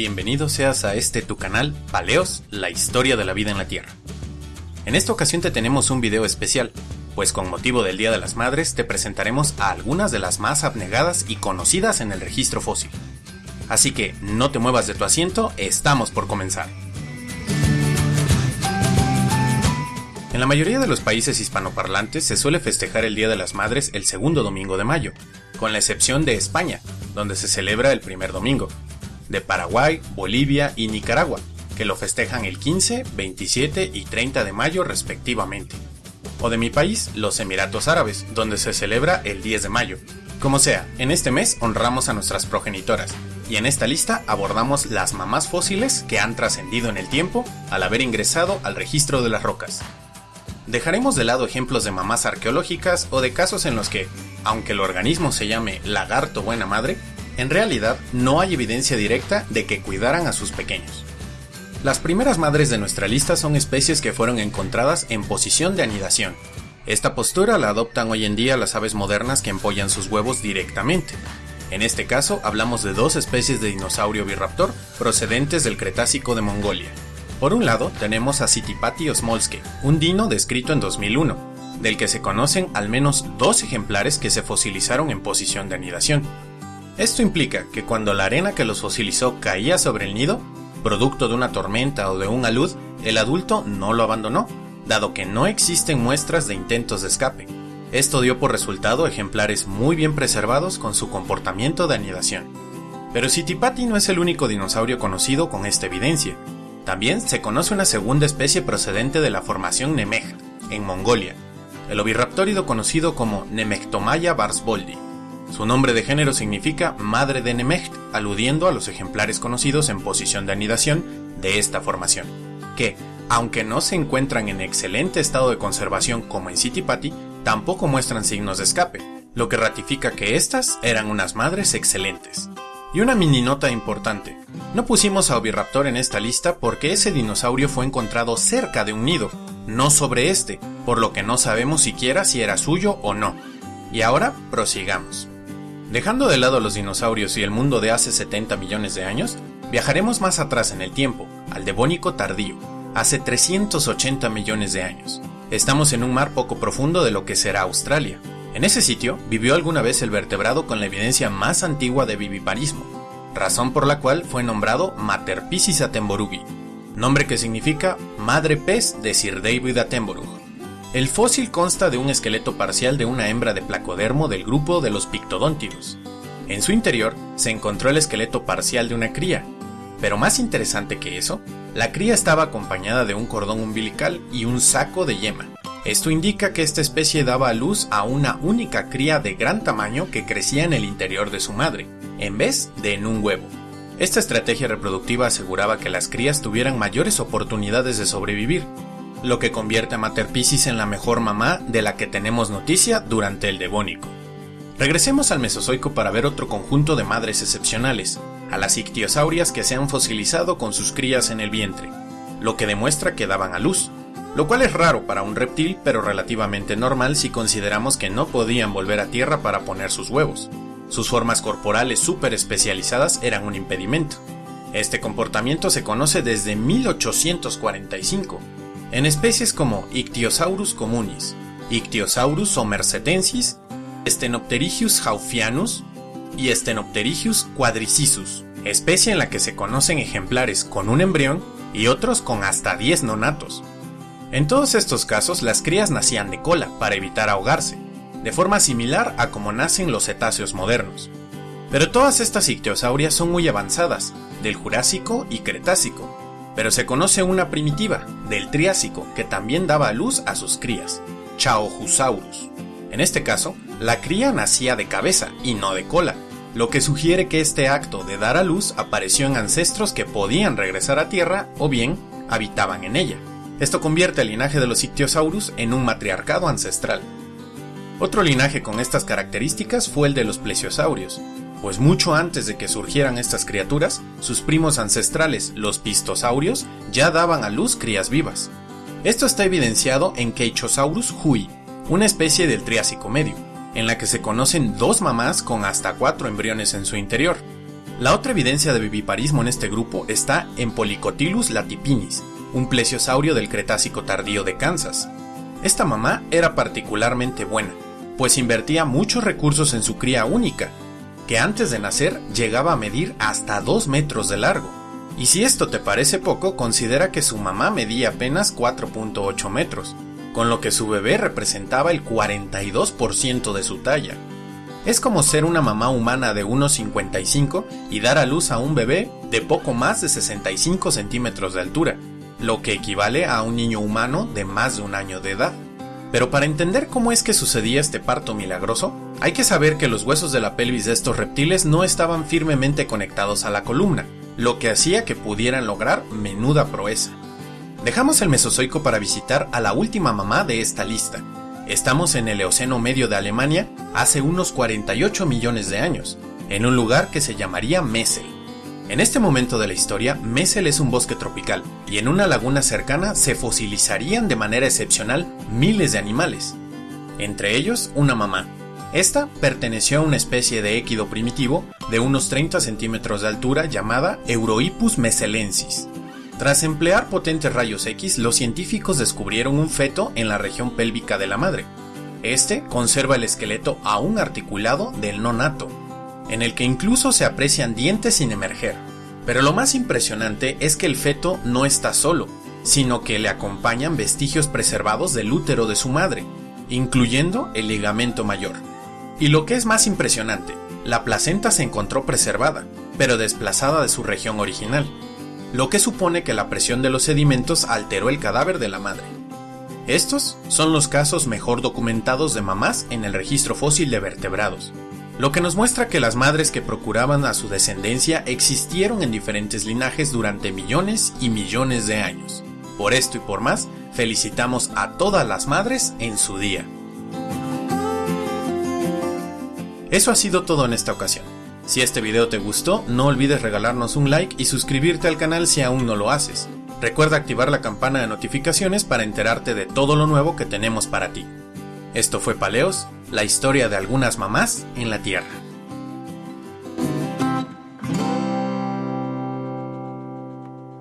bienvenido seas a este tu canal, Paleos, la historia de la vida en la Tierra. En esta ocasión te tenemos un video especial, pues con motivo del Día de las Madres te presentaremos a algunas de las más abnegadas y conocidas en el registro fósil. Así que no te muevas de tu asiento, estamos por comenzar. En la mayoría de los países hispanoparlantes se suele festejar el Día de las Madres el segundo domingo de mayo, con la excepción de España, donde se celebra el primer domingo, de Paraguay, Bolivia y Nicaragua, que lo festejan el 15, 27 y 30 de mayo respectivamente. O de mi país, los Emiratos Árabes, donde se celebra el 10 de mayo. Como sea, en este mes honramos a nuestras progenitoras, y en esta lista abordamos las mamás fósiles que han trascendido en el tiempo al haber ingresado al registro de las rocas. Dejaremos de lado ejemplos de mamás arqueológicas o de casos en los que, aunque el organismo se llame lagarto buena madre, en realidad no hay evidencia directa de que cuidaran a sus pequeños. Las primeras madres de nuestra lista son especies que fueron encontradas en posición de anidación. Esta postura la adoptan hoy en día las aves modernas que empollan sus huevos directamente. En este caso hablamos de dos especies de dinosaurio biraptor procedentes del Cretácico de Mongolia, por un lado, tenemos a Citipati osmolske, un dino descrito en 2001, del que se conocen al menos dos ejemplares que se fosilizaron en posición de anidación. Esto implica que cuando la arena que los fosilizó caía sobre el nido, producto de una tormenta o de un alud, el adulto no lo abandonó, dado que no existen muestras de intentos de escape. Esto dio por resultado ejemplares muy bien preservados con su comportamiento de anidación. Pero Citipati no es el único dinosaurio conocido con esta evidencia, también se conoce una segunda especie procedente de la formación Nemegt, en Mongolia, el oviraptórido conocido como Nemectomaya barsboldi. Su nombre de género significa madre de Nemegt, aludiendo a los ejemplares conocidos en posición de anidación de esta formación, que, aunque no se encuentran en excelente estado de conservación como en Citipati, tampoco muestran signos de escape, lo que ratifica que estas eran unas madres excelentes. Y una mini nota importante. No pusimos a Oviraptor en esta lista porque ese dinosaurio fue encontrado cerca de un nido, no sobre este, por lo que no sabemos siquiera si era suyo o no. Y ahora prosigamos. Dejando de lado los dinosaurios y el mundo de hace 70 millones de años, viajaremos más atrás en el tiempo, al Devónico tardío, hace 380 millones de años. Estamos en un mar poco profundo de lo que será Australia, en ese sitio vivió alguna vez el vertebrado con la evidencia más antigua de viviparismo, razón por la cual fue nombrado Mater Piscis atemborugi, nombre que significa madre pez de Sir David Attenborough. El fósil consta de un esqueleto parcial de una hembra de placodermo del grupo de los pictodóntidos. En su interior se encontró el esqueleto parcial de una cría, pero más interesante que eso, la cría estaba acompañada de un cordón umbilical y un saco de yema. Esto indica que esta especie daba a luz a una única cría de gran tamaño que crecía en el interior de su madre, en vez de en un huevo. Esta estrategia reproductiva aseguraba que las crías tuvieran mayores oportunidades de sobrevivir, lo que convierte a Mater Piscis en la mejor mamá de la que tenemos noticia durante el Devónico. Regresemos al Mesozoico para ver otro conjunto de madres excepcionales, a las ictiosaurias que se han fosilizado con sus crías en el vientre, lo que demuestra que daban a luz, lo cual es raro para un reptil pero relativamente normal si consideramos que no podían volver a tierra para poner sus huevos. Sus formas corporales súper especializadas eran un impedimento. Este comportamiento se conoce desde 1845, en especies como Ichthyosaurus communis, Ichthyosaurus somersetensis, Stenopterygius haufianus y Stenopterygius quadricisus, especie en la que se conocen ejemplares con un embrión y otros con hasta 10 nonatos. En todos estos casos, las crías nacían de cola para evitar ahogarse, de forma similar a como nacen los cetáceos modernos. Pero todas estas ictiosaurias son muy avanzadas, del Jurásico y Cretácico, pero se conoce una primitiva, del Triásico, que también daba a luz a sus crías, Chaojusaurus. En este caso, la cría nacía de cabeza y no de cola, lo que sugiere que este acto de dar a luz apareció en ancestros que podían regresar a Tierra o bien habitaban en ella. Esto convierte el linaje de los ictiosaurus en un matriarcado ancestral. Otro linaje con estas características fue el de los plesiosaurios, pues mucho antes de que surgieran estas criaturas, sus primos ancestrales, los pistosaurios, ya daban a luz crías vivas. Esto está evidenciado en Keichosaurus hui, una especie del Triásico medio, en la que se conocen dos mamás con hasta cuatro embriones en su interior. La otra evidencia de viviparismo en este grupo está en Polycotilus latipinis, un plesiosaurio del Cretácico tardío de Kansas. Esta mamá era particularmente buena, pues invertía muchos recursos en su cría única, que antes de nacer llegaba a medir hasta 2 metros de largo. Y si esto te parece poco, considera que su mamá medía apenas 4.8 metros, con lo que su bebé representaba el 42% de su talla. Es como ser una mamá humana de 1,55 y dar a luz a un bebé de poco más de 65 centímetros de altura, lo que equivale a un niño humano de más de un año de edad. Pero para entender cómo es que sucedía este parto milagroso, hay que saber que los huesos de la pelvis de estos reptiles no estaban firmemente conectados a la columna, lo que hacía que pudieran lograr menuda proeza. Dejamos el Mesozoico para visitar a la última mamá de esta lista. Estamos en el Eoceno medio de Alemania hace unos 48 millones de años, en un lugar que se llamaría Messel. En este momento de la historia, Messel es un bosque tropical, y en una laguna cercana se fosilizarían de manera excepcional miles de animales, entre ellos una mamá. Esta perteneció a una especie de équido primitivo de unos 30 centímetros de altura llamada Eurohippus messelensis. Tras emplear potentes rayos X, los científicos descubrieron un feto en la región pélvica de la madre. Este conserva el esqueleto aún articulado del nonato, en el que incluso se aprecian dientes sin emerger. Pero lo más impresionante es que el feto no está solo, sino que le acompañan vestigios preservados del útero de su madre, incluyendo el ligamento mayor. Y lo que es más impresionante, la placenta se encontró preservada, pero desplazada de su región original, lo que supone que la presión de los sedimentos alteró el cadáver de la madre. Estos son los casos mejor documentados de mamás en el registro fósil de vertebrados, lo que nos muestra que las madres que procuraban a su descendencia existieron en diferentes linajes durante millones y millones de años. Por esto y por más, felicitamos a todas las madres en su día. Eso ha sido todo en esta ocasión. Si este video te gustó, no olvides regalarnos un like y suscribirte al canal si aún no lo haces. Recuerda activar la campana de notificaciones para enterarte de todo lo nuevo que tenemos para ti. Esto fue Paleos, la historia de algunas mamás en la Tierra.